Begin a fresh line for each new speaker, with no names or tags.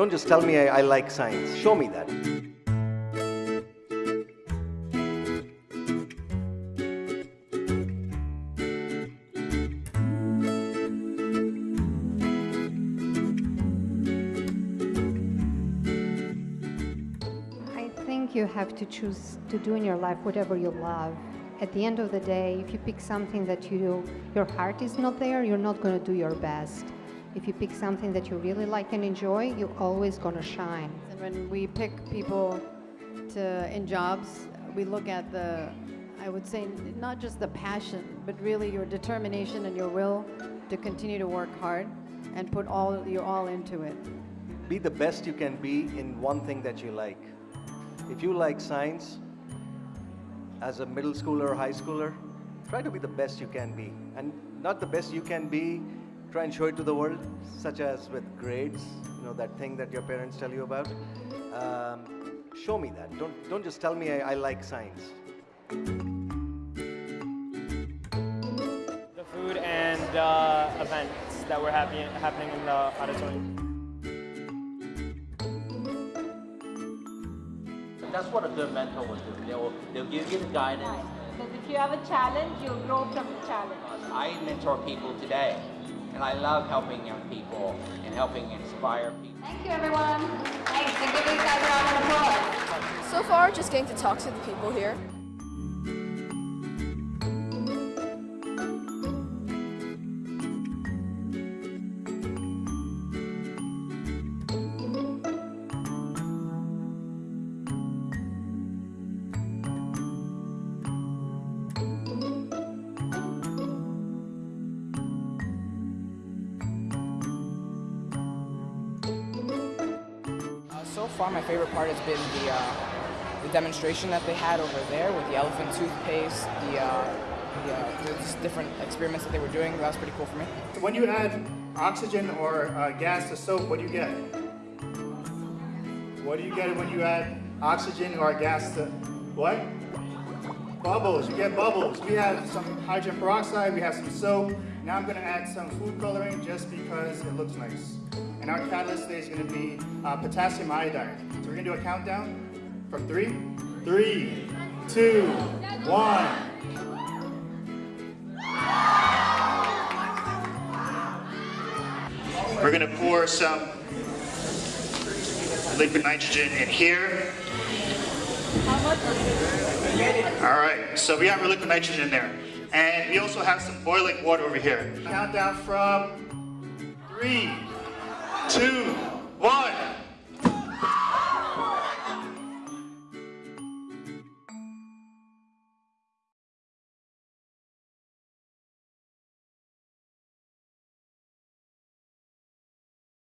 don't just tell me I, I like science. Show me that.
I think you have to choose to do in your life whatever you love. At the end of the day, if you pick something that you your heart is not there, you're not going to do your best. If you pick something that you really like and enjoy, you're always going to shine.
And when we pick people to in jobs, we look at the I would say not just the passion, but really your determination and your will to continue to work hard and put all your all into it.
Be the best you can be in one thing that you like. If you like science, as a middle schooler or high schooler, try to be the best you can be. And not the best you can be, try and show it to the world, such as with grades, you know, that thing that your parents tell you about. Um, show me that. Don't, don't just tell me I, I like science.
the food and uh, events that were happy, happening in the auditorium.
That's what a good mentor will do. They'll, they'll give you the guidance.
Because if you have a challenge, you'll grow from the challenge.
I mentor people today, and I love helping young people and helping inspire people.
Thank you, everyone. Thanks. And give these guys a round of applause.
So far, just getting to talk to the people here.
Far, my favorite part has been the, uh, the demonstration that they had over there with the elephant toothpaste, the, uh, the, uh, the different experiments that they were doing. That was pretty cool for me.
When you add oxygen or uh, gas to soap, what do you get? What do you get when you add oxygen or gas to what? Bubbles. You get bubbles. We have some hydrogen peroxide. We have some soap. Now I'm going to add some food coloring just because it looks nice. And our catalyst today is going to be uh, potassium iodide. So we're going to do a countdown from three, three, two, one. We're going to pour some liquid nitrogen in here. All right, so we have our liquid nitrogen in there. And we also have some boiling water over here. Countdown from three, two, one.